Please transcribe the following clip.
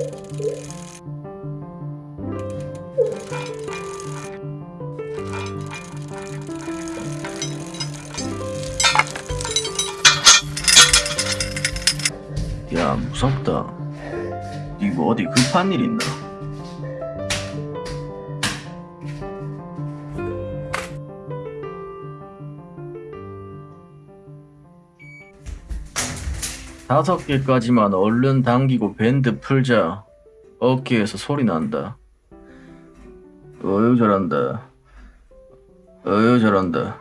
야 무섭다 이거 어디 급한 일 있나? 다섯 개까지만 얼른 당기고 밴드 풀자. 어깨에서 소리 난다. 어유 잘한다. 어유 잘한다.